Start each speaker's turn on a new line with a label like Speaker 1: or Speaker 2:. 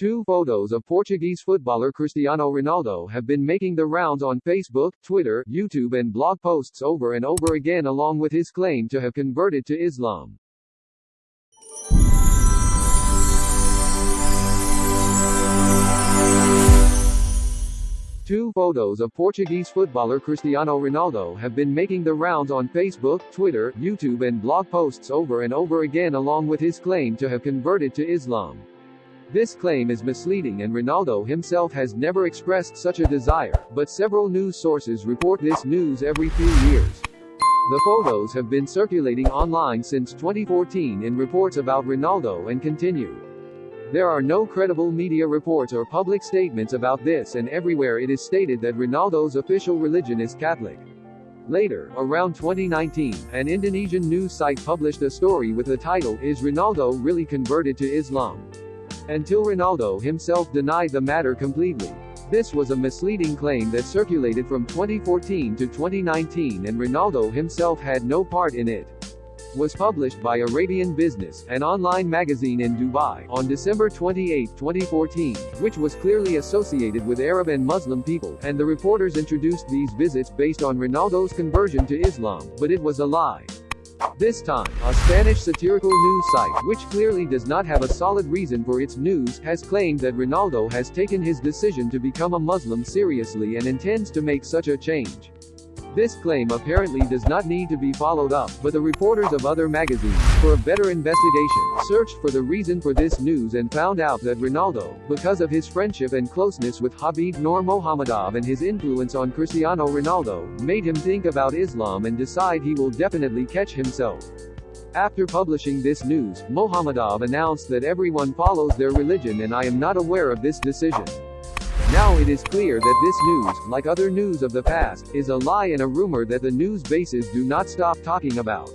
Speaker 1: Two photos of Portuguese footballer Cristiano Ronaldo have been making the rounds on Facebook, Twitter, YouTube and blog posts over and over again along with his claim to have converted to Islam. Two photos of Portuguese footballer Cristiano Ronaldo have been making the rounds on Facebook, Twitter, YouTube and blog posts over and over again along with his claim to have converted to Islam. This claim is misleading and Ronaldo himself has never expressed such a desire, but several news sources report this news every few years. The photos have been circulating online since 2014 in reports about Ronaldo and continue. There are no credible media reports or public statements about this and everywhere it is stated that Ronaldo's official religion is Catholic. Later, around 2019, an Indonesian news site published a story with the title Is Ronaldo Really Converted to Islam? Until Ronaldo himself denied the matter completely. This was a misleading claim that circulated from 2014 to 2019 and Ronaldo himself had no part in it was published by Arabian Business, an online magazine in Dubai, on December 28, 2014, which was clearly associated with Arab and Muslim people, and the reporters introduced these visits based on Ronaldo's conversion to Islam, but it was a lie. This time, a Spanish satirical news site, which clearly does not have a solid reason for its news, has claimed that Ronaldo has taken his decision to become a Muslim seriously and intends to make such a change. This claim apparently does not need to be followed up, but the reporters of other magazines, for a better investigation, searched for the reason for this news and found out that Ronaldo, because of his friendship and closeness with Habib Nurmagomedov and his influence on Cristiano Ronaldo, made him think about Islam and decide he will definitely catch himself. After publishing this news, Mohamedov announced that everyone follows their religion and I am not aware of this decision. Now it is clear that this news, like other news of the past, is a lie and a rumor that the news bases do not stop talking about.